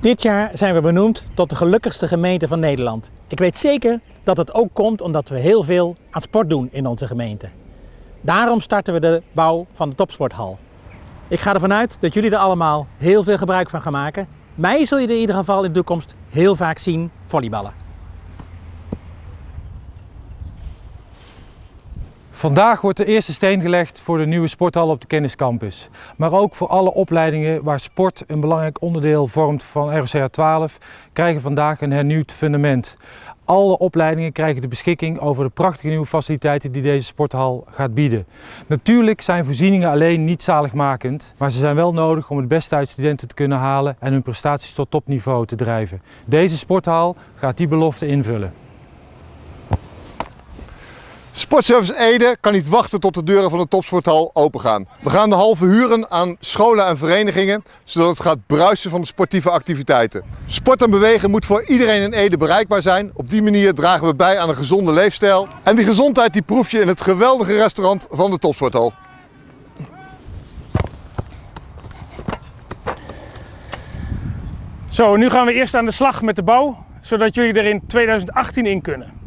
Dit jaar zijn we benoemd tot de gelukkigste gemeente van Nederland. Ik weet zeker dat het ook komt omdat we heel veel aan sport doen in onze gemeente. Daarom starten we de bouw van de topsporthal. Ik ga ervan uit dat jullie er allemaal heel veel gebruik van gaan maken. Mij zul je er in ieder geval in de toekomst heel vaak zien volleyballen. Vandaag wordt de eerste steen gelegd voor de nieuwe sporthal op de kenniscampus. Maar ook voor alle opleidingen waar sport een belangrijk onderdeel vormt van ROCA 12 krijgen vandaag een hernieuwd fundament. Alle opleidingen krijgen de beschikking over de prachtige nieuwe faciliteiten die deze sporthal gaat bieden. Natuurlijk zijn voorzieningen alleen niet zaligmakend, maar ze zijn wel nodig om het beste uit studenten te kunnen halen en hun prestaties tot topniveau te drijven. Deze sporthal gaat die belofte invullen. Sportservice Ede kan niet wachten tot de deuren van de topsporthal opengaan. We gaan de hal verhuren aan scholen en verenigingen, zodat het gaat bruisen van de sportieve activiteiten. Sport en bewegen moet voor iedereen in Ede bereikbaar zijn. Op die manier dragen we bij aan een gezonde leefstijl. En die gezondheid die proef je in het geweldige restaurant van de topsporthal. Zo, nu gaan we eerst aan de slag met de bouw, zodat jullie er in 2018 in kunnen.